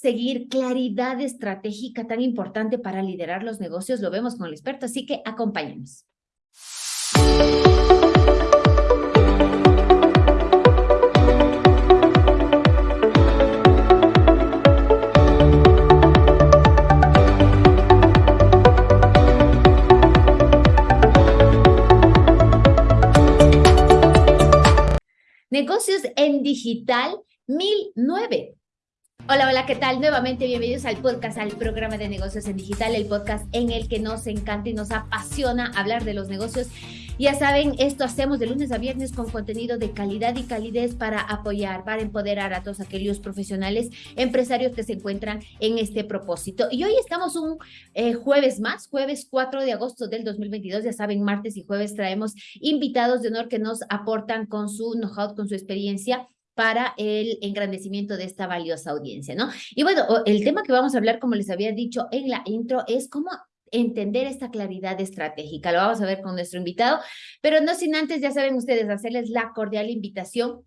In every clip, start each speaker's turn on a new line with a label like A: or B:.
A: conseguir claridad estratégica tan importante para liderar los negocios? Lo vemos con el experto, así que acompáñenos. Negocios en Digital 1009. Hola, hola, ¿qué tal? Nuevamente bienvenidos al podcast, al programa de negocios en digital, el podcast en el que nos encanta y nos apasiona hablar de los negocios. Ya saben, esto hacemos de lunes a viernes con contenido de calidad y calidez para apoyar, para empoderar a todos aquellos profesionales, empresarios que se encuentran en este propósito. Y hoy estamos un eh, jueves más, jueves 4 de agosto del 2022. Ya saben, martes y jueves traemos invitados de honor que nos aportan con su know-how, con su experiencia para el engrandecimiento de esta valiosa audiencia, ¿no? Y bueno, el tema que vamos a hablar, como les había dicho en la intro, es cómo entender esta claridad estratégica. Lo vamos a ver con nuestro invitado, pero no sin antes, ya saben ustedes, hacerles la cordial invitación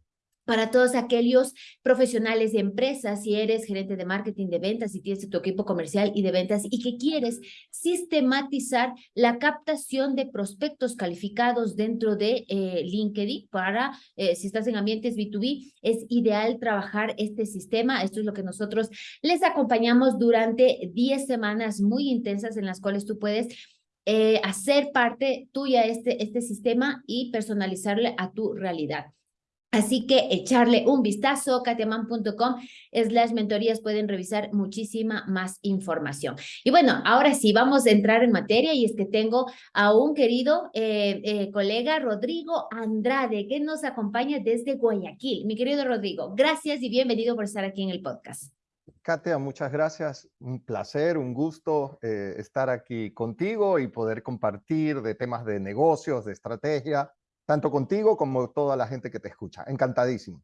A: para todos aquellos profesionales de empresas, si eres gerente de marketing de ventas, si tienes tu equipo comercial y de ventas y que quieres sistematizar la captación de prospectos calificados dentro de eh, LinkedIn para, eh, si estás en ambientes B2B, es ideal trabajar este sistema. Esto es lo que nosotros les acompañamos durante 10 semanas muy intensas en las cuales tú puedes eh, hacer parte tuya este, este sistema y personalizarle a tu realidad. Así que echarle un vistazo, katiaman.com slash mentorías, pueden revisar muchísima más información. Y bueno, ahora sí, vamos a entrar en materia y es que tengo a un querido eh, eh, colega, Rodrigo Andrade, que nos acompaña desde Guayaquil. Mi querido Rodrigo, gracias y bienvenido por estar aquí en el podcast.
B: Katia, muchas gracias. Un placer, un gusto eh, estar aquí contigo y poder compartir de temas de negocios, de estrategia, tanto contigo como toda la gente que te escucha. Encantadísimo.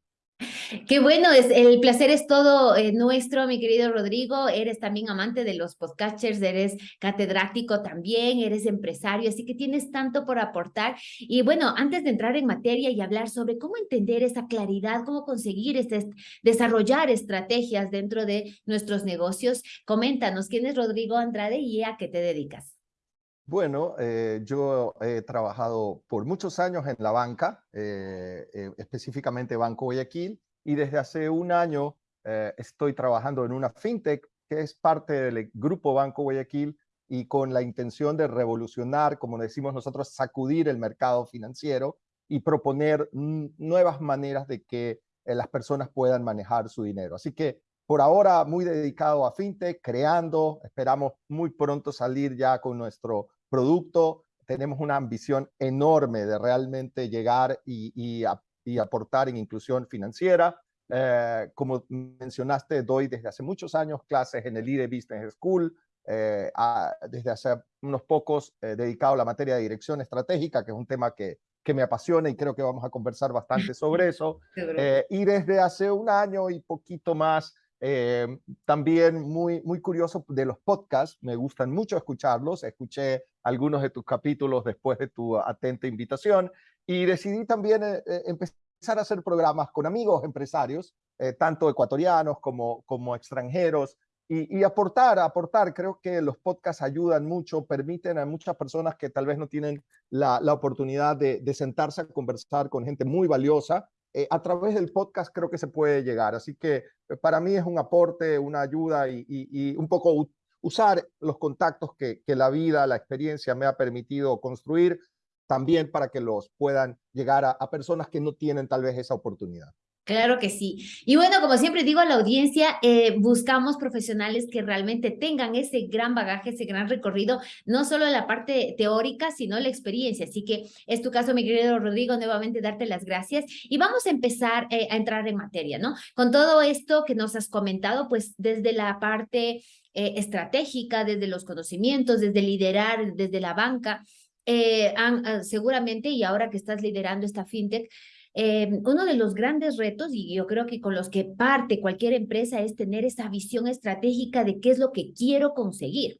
A: Qué bueno, es, el placer es todo eh, nuestro, mi querido Rodrigo. Eres también amante de los podcasters, eres catedrático también, eres empresario, así que tienes tanto por aportar. Y bueno, antes de entrar en materia y hablar sobre cómo entender esa claridad, cómo conseguir este, desarrollar estrategias dentro de nuestros negocios, coméntanos quién es Rodrigo Andrade y a qué te dedicas.
B: Bueno, eh, yo he trabajado por muchos años en la banca, eh, eh, específicamente Banco Guayaquil, y desde hace un año estoy trabajando en una fintech que es parte del grupo Banco Guayaquil y con la intención de revolucionar, como decimos nosotros, sacudir el mercado financiero y proponer nuevas maneras de que las personas puedan manejar su dinero. Así que por ahora muy dedicado a fintech, creando, esperamos muy pronto salir ya con nuestro producto. Tenemos una ambición enorme de realmente llegar y, aportar en inclusión financiera. Eh, como mencionaste, doy desde hace muchos años clases en el IDE Business School, eh, desde hace unos pocos eh, dedicado a la materia de dirección estratégica, que es un tema que, que me apasiona y creo que vamos a conversar bastante sobre eso. y desde hace un año y poquito más eh, también muy, muy curioso de los podcasts, me gustan mucho escucharlos, escuché algunos de tus capítulos después de tu atenta invitación y decidí también eh, eh, empezar a hacer programas con amigos empresarios, tanto ecuatorianos como, como extranjeros, y, aportar, aportar. Creo que los podcasts ayudan mucho, permiten a muchas personas que tal vez no tienen la, oportunidad de sentarse a conversar con gente muy valiosa, eh, a través del podcast creo que se puede llegar. Así que eh, para mí es un aporte, una ayuda y, un poco usar los contactos que, la vida, la experiencia me ha permitido construir también para que los puedan llegar a personas que no tienen tal vez esa oportunidad.
A: Claro que sí. Y bueno, como siempre digo a la audiencia, eh, buscamos profesionales que realmente tengan ese gran bagaje, ese gran recorrido, no solo la parte teórica, sino la experiencia. Así que es tu caso, mi querido Rodrigo, nuevamente darte las gracias. Y vamos a empezar eh, a entrar en materia, ¿no? Con todo esto que nos has comentado, pues desde la parte eh, estratégica, desde los conocimientos, desde liderar, desde la banca, han, seguramente, y ahora que estás liderando esta fintech, Em, uno de los grandes retos, y yo creo que con los que parte cualquier empresa, es tener esa visión estratégica de qué es lo que quiero conseguir.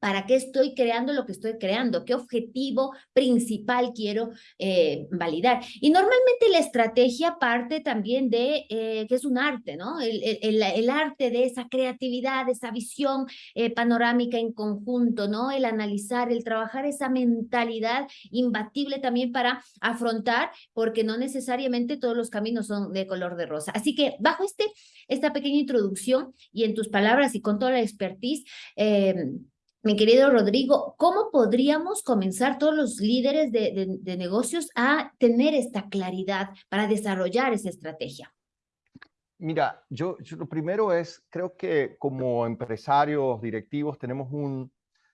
A: ¿Para qué estoy creando lo que estoy creando? ¿Qué objetivo principal quiero eh, validar? Y normalmente la estrategia parte también de eh, que es un arte, ¿no? El, el, el, arte de esa creatividad, esa visión eh, panorámica en conjunto, ¿no? El analizar, el trabajar esa mentalidad imbatible también para afrontar, porque no necesariamente todos los caminos son de color de rosa. Así que bajo este, esta pequeña introducción y en tus palabras y con toda la expertise, mi querido Rodrigo, ¿cómo podríamos comenzar todos los líderes de, negocios a tener esta claridad para desarrollar esa estrategia?
B: Mira, yo, lo primero es, creo que como empresarios, directivos, tenemos un,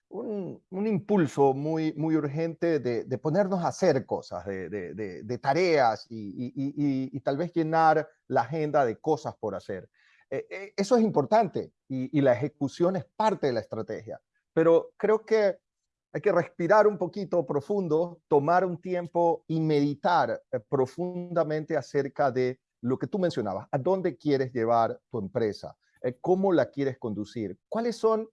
B: un, impulso muy, muy urgente de, ponernos a hacer cosas, de, tareas y, tal vez llenar la agenda de cosas por hacer. Eh, eh, eso es importante y la ejecución es parte de la estrategia pero creo que hay que respirar un poquito profundo, tomar un tiempo y meditar eh, profundamente acerca de lo que tú mencionabas, a dónde quieres llevar tu empresa, eh, cómo la quieres conducir, cuáles son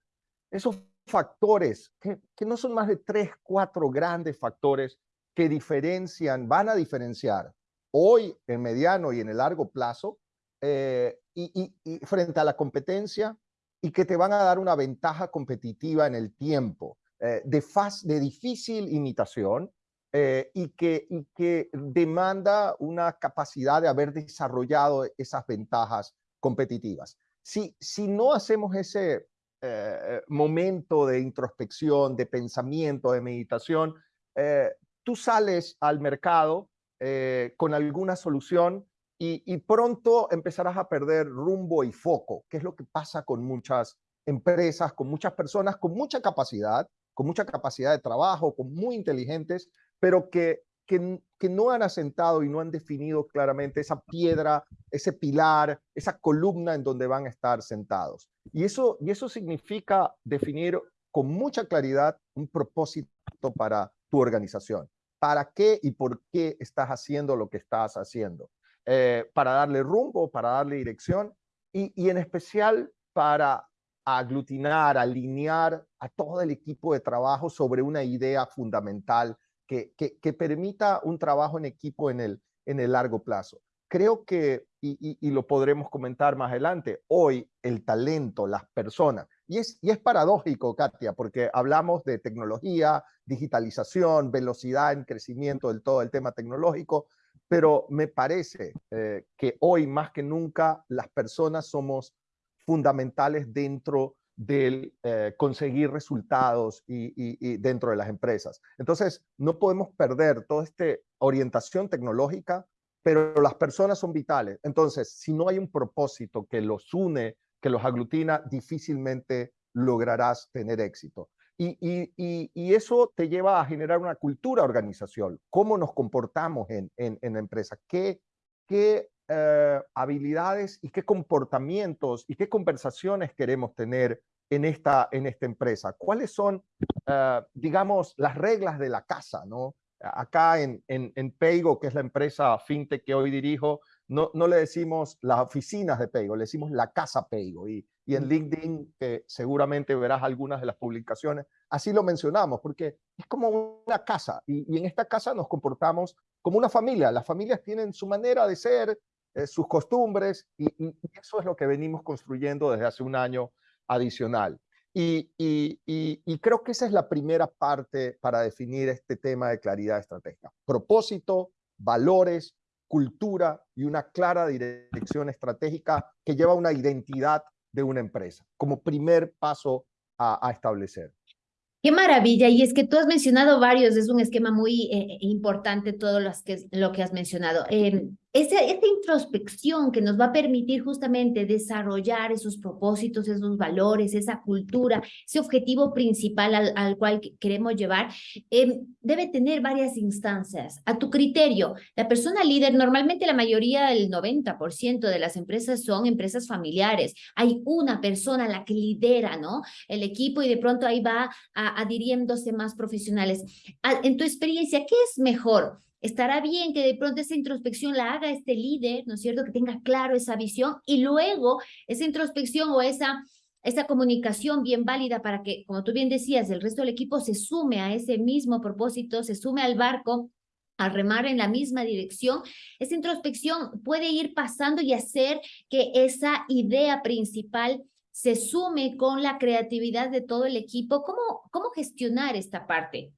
B: esos factores, que, no son más de tres, cuatro grandes factores que diferencian, van a diferenciar hoy, en mediano y en el largo plazo, eh, y, frente a la competencia, y que te van a dar una ventaja competitiva en el tiempo, eh, de, de difícil imitación eh, y, que, y que demanda una capacidad de haber desarrollado esas ventajas competitivas. Si, si no hacemos ese eh, momento de introspección, de pensamiento, de meditación, tú sales al mercado con alguna solución y, pronto empezarás a perder rumbo y foco, que es lo que pasa con muchas empresas, con muchas personas, con mucha capacidad, con mucha capacidad de trabajo, con muy inteligentes, pero que, que, que, no han asentado y no han definido claramente esa piedra, ese pilar, esa columna en donde van a estar sentados. Y eso, y eso significa definir con mucha claridad un propósito para tu organización. ¿Para qué y por qué estás haciendo lo que estás haciendo? Eh, para darle rumbo, para darle dirección y, en especial para aglutinar, alinear a todo el equipo de trabajo sobre una idea fundamental que, que, permita un trabajo en equipo en el, largo plazo. Creo que, y, y, lo podremos comentar más adelante, hoy el talento, las personas, y es, y es paradójico, Katia, porque hablamos de tecnología, digitalización, velocidad en crecimiento del todo el tema tecnológico, pero me parece eh, que hoy más que nunca las personas somos fundamentales dentro del eh, conseguir resultados y, dentro de las empresas. Entonces, no podemos perder toda esta orientación tecnológica, pero las personas son vitales. Entonces, si no hay un propósito que los une, que los aglutina, difícilmente lograrás tener éxito. Y, eso te lleva a generar una cultura organización. ¿Cómo nos comportamos en, en, la empresa? ¿Qué, qué eh, habilidades y qué comportamientos y qué conversaciones queremos tener en esta, en esta empresa? ¿Cuáles son, eh, digamos, las reglas de la casa? ¿no? Acá en, en, en Peigo, que es la empresa fintech que hoy dirijo, no, no le decimos las oficinas de Peigo, le decimos la casa Peigo. Y, y en LinkedIn, que seguramente verás algunas de las publicaciones, así lo mencionamos, porque es como una casa y, en esta casa nos comportamos como una familia. Las familias tienen su manera de ser, eh, sus costumbres y, eso es lo que venimos construyendo desde hace un año adicional. Y, y, creo que esa es la primera parte para definir este tema de claridad estratégica. Propósito, valores, cultura y una clara dirección estratégica que lleva una identidad de una empresa, como primer paso a, establecer.
A: Qué maravilla. Y es que tú has mencionado varios, es un esquema muy eh, importante todo lo que, lo que has mencionado. Eh, esa, introspección que nos va a permitir justamente desarrollar esos propósitos, esos valores, esa cultura, ese objetivo principal al, cual queremos llevar, em, debe tener varias instancias. A tu criterio, la persona líder, normalmente la mayoría, el 90% de las empresas son empresas familiares. Hay una persona la que lidera, ¿no? El equipo y de pronto ahí va adhiriéndose más profesionales. En tu experiencia, ¿qué es mejor? Estará bien que de pronto esa introspección la haga este líder, ¿no es cierto? Que tenga claro esa visión y luego esa introspección o esa esa comunicación bien válida para que, como tú bien decías, el resto del equipo se sume a ese mismo propósito, se sume al barco a remar en la misma dirección, esa introspección puede ir pasando y hacer que esa idea principal se sume con la creatividad de todo el equipo. ¿Cómo, cómo gestionar esta parte?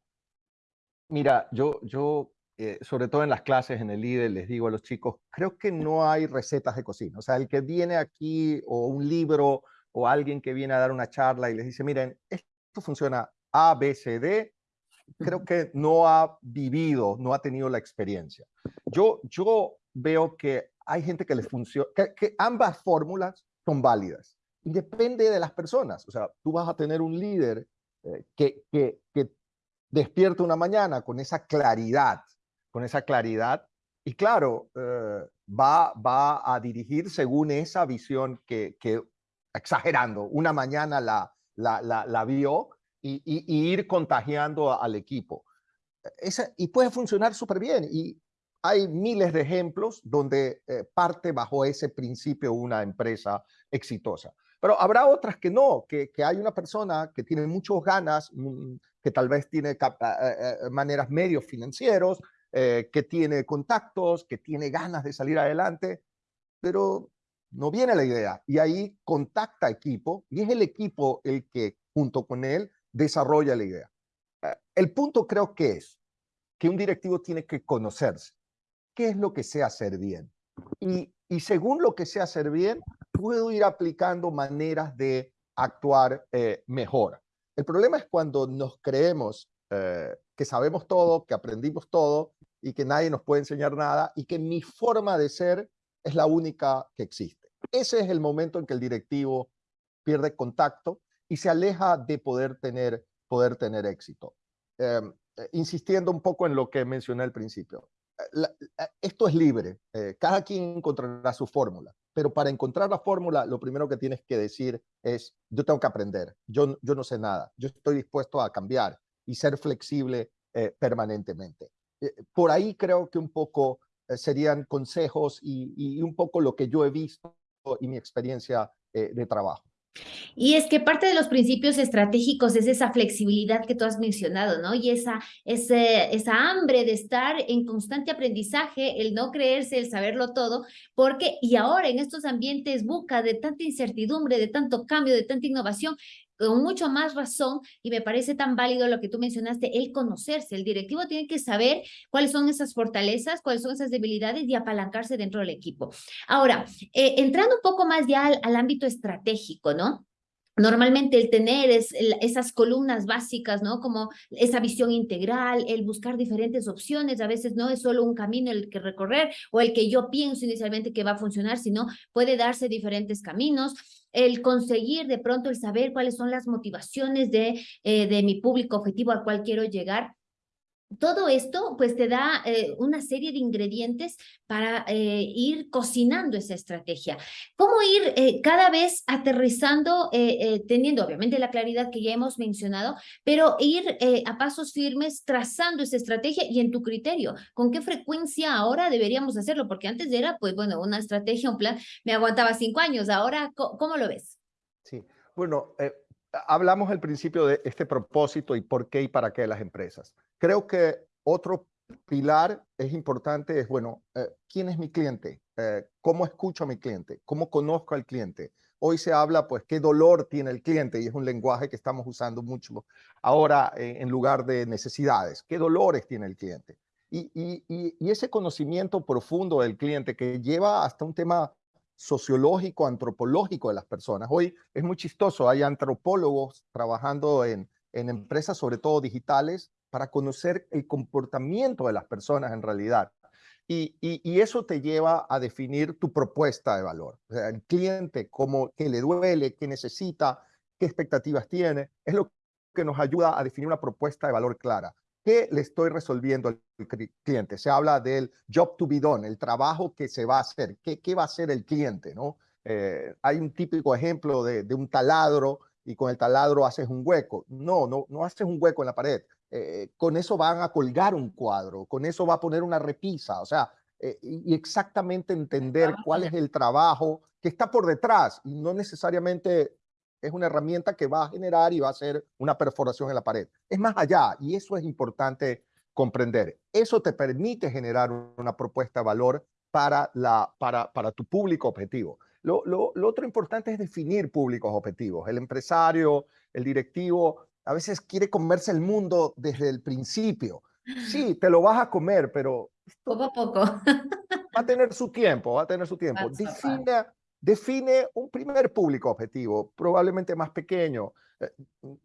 B: Mira, yo, yo eh, sobre todo en las clases, en el líder, les digo a los chicos, creo que no hay recetas de cocina. O sea, el que viene aquí o un libro o alguien que viene a dar una charla y les dice, miren, esto funciona A, B, C, D, creo que no ha vivido, no ha tenido la experiencia. Yo, yo veo que hay gente que les funciona, que, ambas fórmulas son válidas y depende de las personas. O sea, tú vas a tener un líder eh, que, que, que despierta una mañana con esa claridad, con esa claridad y claro, eh, va, va a dirigir según esa visión que, exagerando, una mañana la, la, la vio y, ir contagiando al equipo. Esa, y puede funcionar súper bien. Y hay miles de ejemplos donde eh, parte bajo ese principio una empresa exitosa. Pero habrá otras que no, que, que hay una persona que tiene muchas ganas, mm, que tal vez tiene eh, maneras medios financieros, que tiene contactos, que tiene ganas de salir adelante, pero no viene la idea. Y ahí contacta equipo y es el equipo el que junto con él desarrolla la idea. Eh, el punto creo que es que un directivo tiene que conocerse. ¿Qué es lo que sé hacer bien? Y, según lo que sé hacer bien, puedo ir aplicando maneras de actuar eh, mejor. El problema es cuando nos creemos eh, que sabemos todo, que aprendimos todo y que nadie nos puede enseñar nada y que mi forma de ser es la única que existe. Ese es el momento en que el directivo pierde contacto y se aleja de poder tener, poder tener éxito. Em, eh, insistiendo un poco en lo que mencioné al principio. Eh, eh, esto es libre, cada quien encontrará su fórmula, pero para encontrar la fórmula, lo primero que tienes que decir es, yo tengo que aprender, yo, yo no sé nada, yo estoy dispuesto a cambiar y ser flexible permanentemente. Por ahí creo que un poco serían consejos y, un poco lo que yo he visto y mi experiencia de trabajo.
A: Y es que parte de los principios estratégicos es esa flexibilidad que tú has mencionado, ¿no? Y esa, esa hambre de estar en constante aprendizaje, el no creerse, el saberlo todo, porque y ahora en estos ambientes buca de tanta incertidumbre, de tanto cambio, de tanta innovación, con mucho más razón y me parece tan válido lo que tú mencionaste, el conocerse. El directivo tiene que saber cuáles son esas fortalezas, cuáles son esas debilidades y apalancarse dentro del equipo. Ahora, eh, entrando un poco más ya al ámbito estratégico, ¿no? Normalmente el tener es, esas columnas básicas, ¿no? Como esa visión integral, el buscar diferentes opciones, a veces no es solo un camino el que recorrer o el que yo pienso inicialmente que va a funcionar, sino puede darse diferentes caminos el conseguir de pronto el saber cuáles son las motivaciones de, eh, de mi público objetivo al cual quiero llegar todo esto pues te da eh, una serie de ingredientes para eh, ir cocinando esa estrategia. ¿Cómo ir eh, cada vez aterrizando, teniendo obviamente la claridad que ya hemos mencionado, pero ir a pasos firmes trazando esa estrategia y en tu criterio? ¿Con qué frecuencia ahora deberíamos hacerlo? Porque antes era, pues bueno, una estrategia, un plan, me aguantaba cinco años. Ahora, ¿cómo, lo ves?
B: Sí, bueno, hablamos al principio de este propósito y por qué y para qué las empresas. Creo que otro pilar es importante es, bueno, eh, ¿quién es mi cliente? Eh, ¿Cómo escucho a mi cliente? ¿Cómo conozco al cliente? Hoy se habla, pues, qué dolor tiene el cliente y es un lenguaje que estamos usando mucho ahora eh, en lugar de necesidades. ¿Qué dolores tiene el cliente? Y, y ese conocimiento profundo del cliente que lleva hasta un tema sociológico, antropológico de las personas. Hoy es muy chistoso, hay antropólogos trabajando en, en empresas, sobre todo digitales, para conocer el comportamiento de las personas en realidad. Y, y, eso te lleva a definir tu propuesta de valor. O sea, el cliente, cómo, qué le duele, qué necesita, qué expectativas tiene, es lo que nos ayuda a definir una propuesta de valor clara. ¿Qué le estoy resolviendo al cliente? Se habla del job to be done, el trabajo que se va a hacer. ¿Qué, qué va a hacer el cliente? ¿no? Eh, hay un típico ejemplo de, de, un taladro y con el taladro haces un hueco. No, no, no haces un hueco en la pared. Eh, con eso van a colgar un cuadro, con eso va a poner una repisa. O sea, eh, y exactamente entender cuál es el trabajo que está por detrás y no necesariamente es una herramienta que va a generar y va a hacer una perforación en la pared. Es más allá y eso es importante comprender. Eso te permite generar una propuesta de valor para, la, para, para tu público objetivo. Lo, lo, lo, otro importante es definir públicos objetivos. El empresario, el directivo, a veces quiere comerse el mundo desde el principio. Sí, te lo vas a comer, pero...
A: Poco a poco.
B: Va a tener su tiempo, va a tener su tiempo. Define, define un primer público objetivo, probablemente más pequeño. Eh,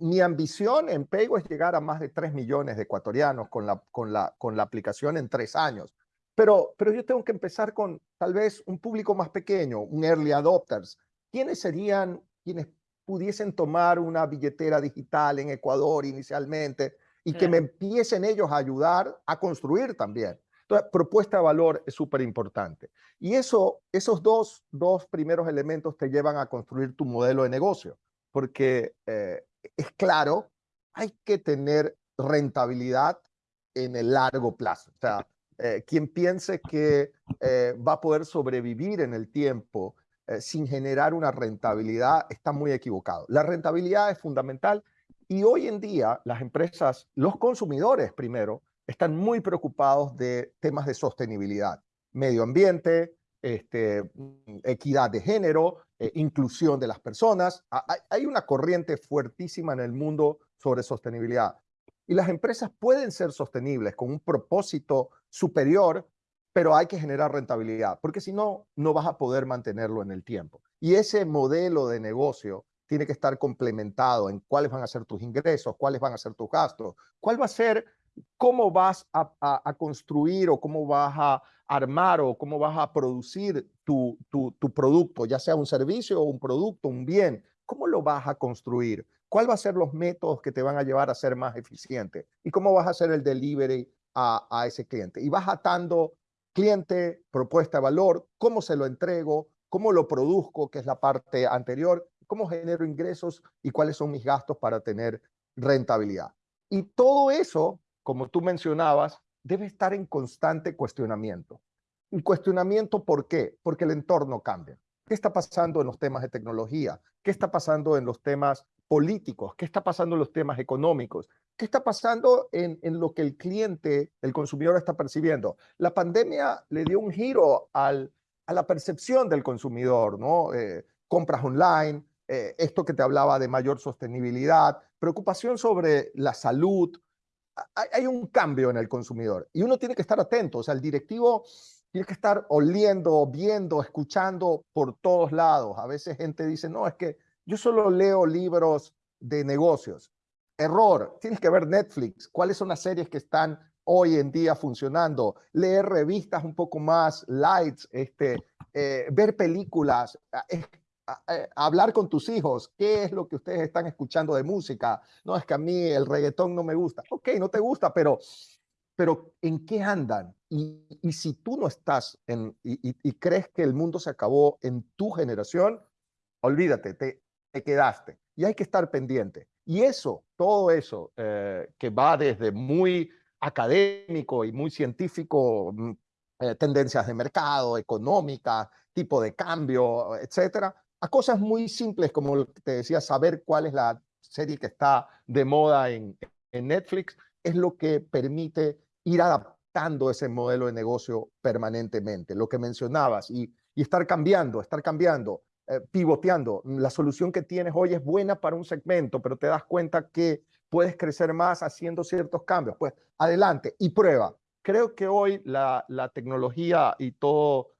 B: mi ambición en Paygo es llegar a más de 3 millones de ecuatorianos con la, con la, con la aplicación en tres años. Pero, pero yo tengo que empezar con tal vez un público más pequeño, un early adopters. ¿Quiénes serían quienes pudiesen tomar una billetera digital en Ecuador inicialmente y que me empiecen ellos a ayudar a construir también? Entonces, propuesta de valor es súper importante. Y eso, esos dos, dos primeros elementos te llevan a construir tu modelo de negocio, porque eh, es claro, hay que tener rentabilidad en el largo plazo. O sea, eh, quien piense que eh, va a poder sobrevivir en el tiempo sin generar una rentabilidad está muy equivocado. La rentabilidad es fundamental y hoy en día las empresas, los consumidores primero, están muy preocupados de temas de sostenibilidad, medio ambiente, este, equidad de género, inclusión de las personas. Hay una corriente fuertísima en el mundo sobre sostenibilidad. Y las empresas pueden ser sostenibles con un propósito superior, pero hay que generar rentabilidad, porque si no, no vas a poder mantenerlo en el tiempo. Y ese modelo de negocio tiene que estar complementado en cuáles van a ser tus ingresos, cuáles van a ser tus gastos, cuál va a ser, cómo vas a, construir o cómo vas a armar o cómo vas a producir tu, tu, tu producto, ya sea un servicio o un producto, un bien, cómo lo vas a construir cuál va a ser los métodos que te van a llevar a ser más eficiente y cómo vas a hacer el delivery a, ese cliente. Y vas atando cliente, propuesta de valor, cómo se lo entrego, cómo lo produzco, que es la parte anterior, cómo genero ingresos y cuáles son mis gastos para tener rentabilidad. Y todo eso, como tú mencionabas, debe estar en constante cuestionamiento. ¿Un cuestionamiento por qué? Porque el entorno cambia. ¿Qué está pasando en los temas de tecnología? ¿Qué está pasando en los temas políticos? ¿Qué está pasando en los temas económicos? ¿Qué está pasando en, lo que el cliente, el consumidor está percibiendo? La pandemia le dio un giro a la percepción del consumidor, ¿no? Eh, compras online, eh, esto que te hablaba de mayor sostenibilidad, preocupación sobre la salud. Hay, un cambio en el consumidor y uno tiene que estar atento. O sea, el directivo tiene que estar oliendo, viendo, escuchando por todos lados. A veces gente dice, no, es que yo solo leo libros de negocios. Error, tienes que ver Netflix. ¿Cuáles son las series que están hoy en día funcionando? Leer revistas un poco más lights, este, eh, ver películas, hablar con tus hijos. ¿Qué es lo que ustedes están escuchando de música? No, es que a mí el reggaetón no me gusta. Ok, no te gusta, pero, pero ¿en qué andan? Y, si tú no estás en, y, crees que el mundo se acabó en tu generación, olvídate, te, te quedaste. Y hay que estar pendiente. Y eso, todo eso, eh, que va desde muy académico y muy científico, mm, eh, tendencias de mercado, económica, tipo de cambio, etcétera, a cosas muy simples como te decía, saber cuál es la serie que está de moda en, en Netflix, es lo que permite ir adaptando ese modelo de negocio permanentemente, lo que mencionabas, y, y estar cambiando, estar cambiando. Eh, pivoteando. La solución que tienes hoy es buena para un segmento, pero te das cuenta que puedes crecer más haciendo ciertos cambios. Pues adelante y prueba. Creo que hoy la, la tecnología y todo,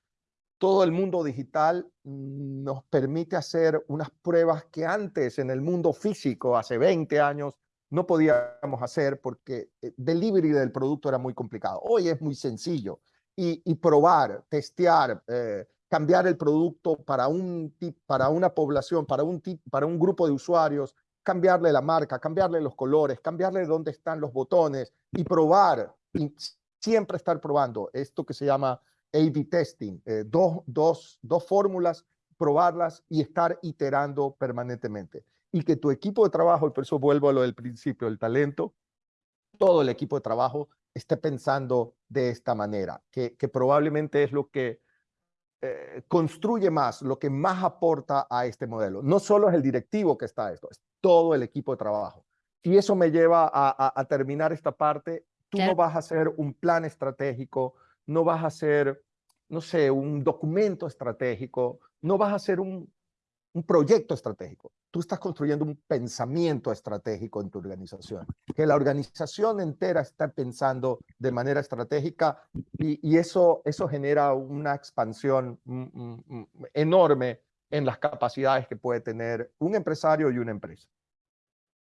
B: todo el mundo digital mm, nos permite hacer unas pruebas que antes en el mundo físico, hace 20 años, no podíamos hacer porque eh, delivery del producto era muy complicado. Hoy es muy sencillo y, y probar, testear, eh, cambiar el producto para, un, para una población, para un, para un grupo de usuarios, cambiarle la marca, cambiarle los colores, cambiarle dónde están los botones y probar, y siempre estar probando esto que se llama A-B testing, eh, dos, dos, dos fórmulas, probarlas y estar iterando permanentemente. Y que tu equipo de trabajo, y por eso vuelvo a lo del principio, el talento, todo el equipo de trabajo esté pensando de esta manera, que, que probablemente es lo que eh, construye más, lo que más aporta a este modelo. No solo es el directivo que está esto, es todo el equipo de trabajo. Y eso me lleva a, terminar esta parte. Tú no vas a hacer un plan estratégico, no vas a hacer, no sé, un documento estratégico, no vas a hacer un, un proyecto estratégico. Tú estás construyendo un pensamiento estratégico en tu organización. Que la organización entera está pensando de manera estratégica y, eso, eso genera una expansión mm, mm, mm, enorme en las capacidades que puede tener un empresario y una empresa.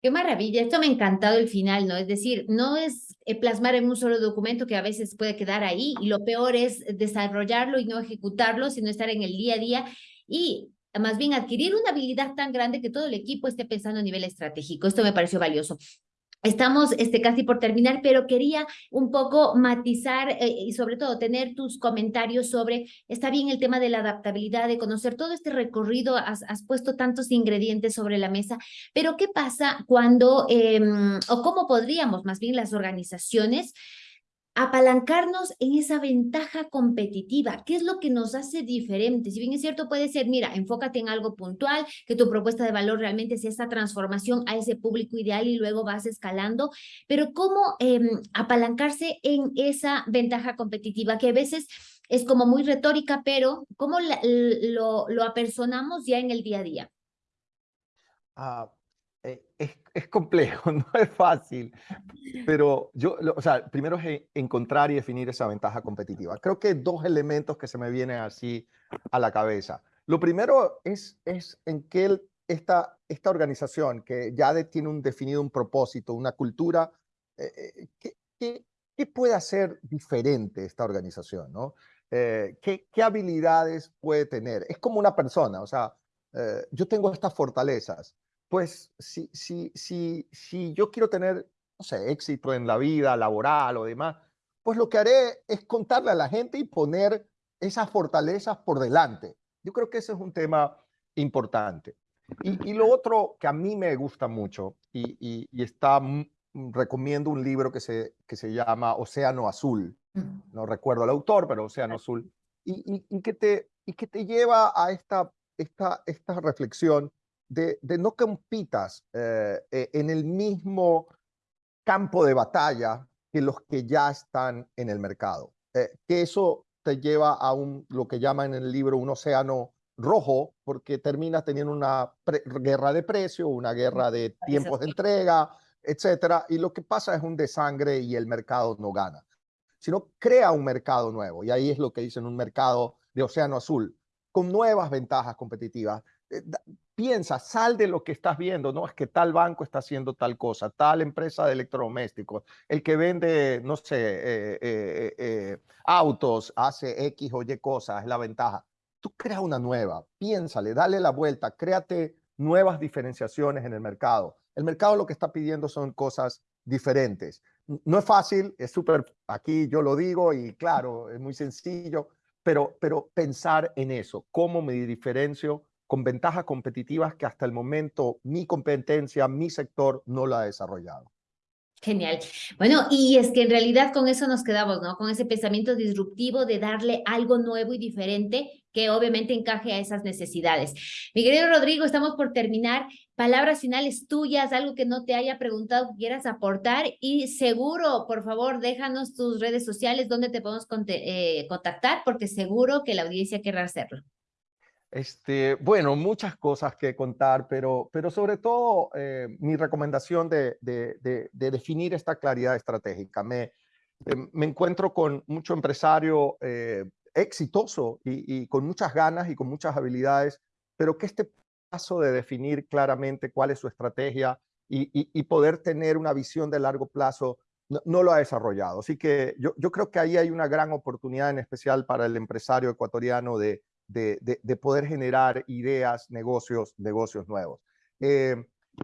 A: Qué maravilla, esto me ha encantado el final, ¿no? Es decir, no es eh, plasmar en un solo documento que a veces puede quedar ahí y lo peor es desarrollarlo y no ejecutarlo, sino estar en el día a día y más bien adquirir una habilidad tan grande que todo el equipo esté pensando a nivel estratégico. Esto me pareció valioso. Estamos este, casi por terminar, pero quería un poco matizar eh, y sobre todo tener tus comentarios sobre, está bien el tema de la adaptabilidad, de conocer todo este recorrido, has, puesto tantos ingredientes sobre la mesa, pero ¿qué pasa cuando, em, o cómo podríamos más bien las organizaciones apalancarnos en esa ventaja competitiva. ¿Qué es lo que nos hace diferentes? Si bien es cierto, puede ser, mira, enfócate en algo puntual, que tu propuesta de valor realmente sea esta transformación a ese público ideal y luego vas escalando, pero ¿cómo em, apalancarse en esa ventaja competitiva que a veces es como muy retórica, pero ¿cómo lo, apersonamos ya en el día a día?
B: Ah, eh, es, complejo, no es fácil, pero yo, o sea, primero es encontrar y definir esa ventaja competitiva. Creo que dos elementos que se me vienen así a la cabeza. Lo primero es, es en que esta, esta organización que ya tiene un definido un propósito, una cultura, eh, eh, ¿qué, qué, puede hacer diferente esta organización? ¿no? ¿qué, ¿qué, habilidades puede tener? Es como una persona, o sea, yo tengo estas fortalezas pues si, si, si, si yo quiero tener, no sé, éxito en la vida laboral o demás, pues lo que haré es contarle a la gente y poner esas fortalezas por delante. Yo creo que ese es un tema importante. Y, lo otro que a mí me gusta mucho y, y, está, recomiendo un libro que se, que se llama Océano Azul. No recuerdo el autor, pero Océano Azul. Y, y, que, te, y que te lleva a esta, esta, esta reflexión de, no compitas eh, eh, en el mismo campo de batalla que los que ya están en el mercado. Eh, que eso te lleva a un, lo que llaman en el libro un océano rojo, porque terminas teniendo una guerra de precio, una guerra de tiempos de entrega, etcétera, y lo que pasa es un desangre y el mercado no gana, sino crea un mercado nuevo, y ahí es lo que dicen un mercado de océano azul, con nuevas ventajas competitivas, piensa, sal de lo que estás viendo, no es que tal banco está haciendo tal cosa, tal empresa de electrodomésticos, el que vende, no sé, eh, eh, autos, hace X o Y cosas, es la ventaja. Tú crea una nueva, piénsale, dale la vuelta, créate nuevas diferenciaciones en el mercado. El mercado lo que está pidiendo son cosas diferentes. No es fácil, es súper, aquí yo lo digo y claro, es muy sencillo, pero, pero pensar en eso, cómo me diferencio con ventajas competitivas que hasta el momento mi competencia, mi sector no lo ha desarrollado.
A: Genial. Bueno, y es que en realidad con eso nos quedamos, ¿no? Con ese pensamiento disruptivo de darle algo nuevo y diferente que obviamente encaje a esas necesidades. Mi querido Rodrigo, estamos por terminar. Palabras finales tuyas, algo que no te haya preguntado que quieras aportar y seguro, por favor, déjanos tus redes sociales donde te podemos eh, contactar porque seguro que la audiencia querrá hacerlo.
B: Este, bueno, muchas cosas que contar, pero, pero sobre todo eh, mi recomendación de, de, definir esta claridad estratégica. Me, eh, me encuentro con mucho empresario eh, exitoso y, con muchas ganas y con muchas habilidades, pero que este paso de definir claramente cuál es su estrategia y, y, poder tener una visión de largo plazo no, no, lo ha desarrollado. Así que yo, yo creo que ahí hay una gran oportunidad en especial para el empresario ecuatoriano de, de, poder generar ideas, negocios, negocios nuevos. Eh,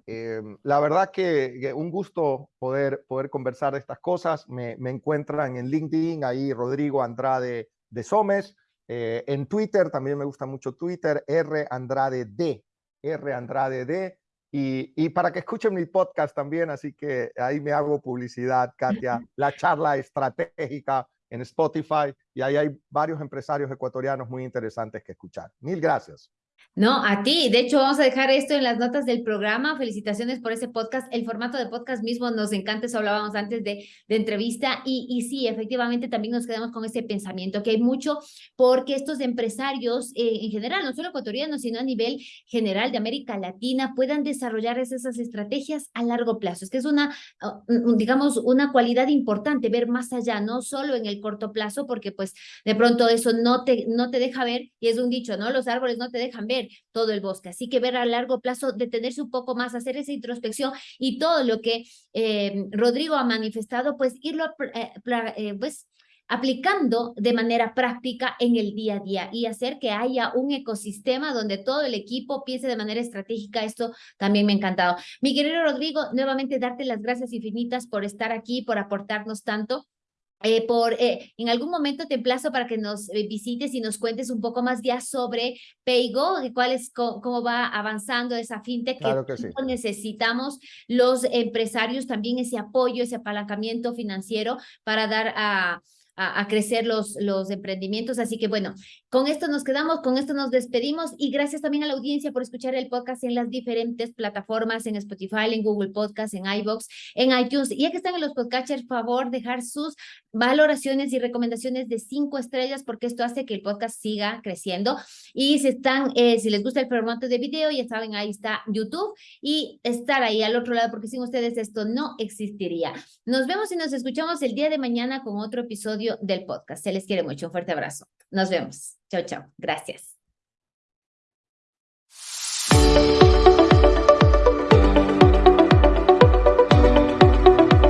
B: eh, la verdad que, un gusto poder, poder conversar de estas cosas. Me, encuentran en LinkedIn, ahí Rodrigo Andrade de Somes. Eh, en Twitter, también me gusta mucho Twitter, R Andrade D, R Andrade D. Y, y, para que escuchen mi podcast también, así que ahí me hago publicidad, Katia, la charla estratégica en Spotify y ahí hay varios empresarios ecuatorianos muy interesantes que escuchar. Mil gracias.
A: No, a ti. De hecho, vamos a dejar esto en las notas del programa. Felicitaciones por ese podcast. El formato de podcast mismo nos encanta, eso hablábamos antes de, entrevista. Y, y, sí, efectivamente, también nos quedamos con ese pensamiento, que hay mucho porque estos empresarios, eh, en general, no solo ecuatorianos, sino a nivel general de América Latina, puedan desarrollar esas estrategias a largo plazo. Es que es una, ah, digamos, una cualidad importante, ver más allá, no solo en el corto plazo, porque pues de pronto eso no te, no te deja ver, y es un dicho, ¿no? Los árboles no te dejan ver todo el bosque. Así que ver a largo plazo, detenerse un poco más, hacer esa introspección y todo lo que eh, Rodrigo ha manifestado, pues irlo eh, eh, pues, aplicando de manera práctica en el día a día y hacer que haya un ecosistema donde todo el equipo piense de manera estratégica. Esto también me ha encantado. Mi querido Rodrigo, nuevamente darte las gracias infinitas por estar aquí, por aportarnos tanto. Eh, por, eh, en algún momento te emplazo para que nos eh, visites y nos cuentes un poco más ya sobre Paygo, cuál es, cómo, va avanzando esa fintech
B: claro que,
A: necesitamos los empresarios también ese apoyo, ese apalancamiento financiero para dar a, a, crecer los, los emprendimientos. Así que bueno, con esto nos quedamos, con esto nos despedimos y gracias también a la audiencia por escuchar el podcast en las diferentes plataformas, en Spotify, en Google Podcast, en iBox, en iTunes. Y ya que están en los podcasters, favor dejar sus valoraciones y recomendaciones de cinco estrellas porque esto hace que el podcast siga creciendo. Y si están, eh, si les gusta el formato de video, ya saben, ahí está YouTube y estar ahí al otro lado porque sin ustedes esto no existiría. Nos vemos y nos escuchamos el día de mañana con otro del podcast. Se les quiere mucho. Un fuerte abrazo. Nos vemos. Chao, chao. Gracias.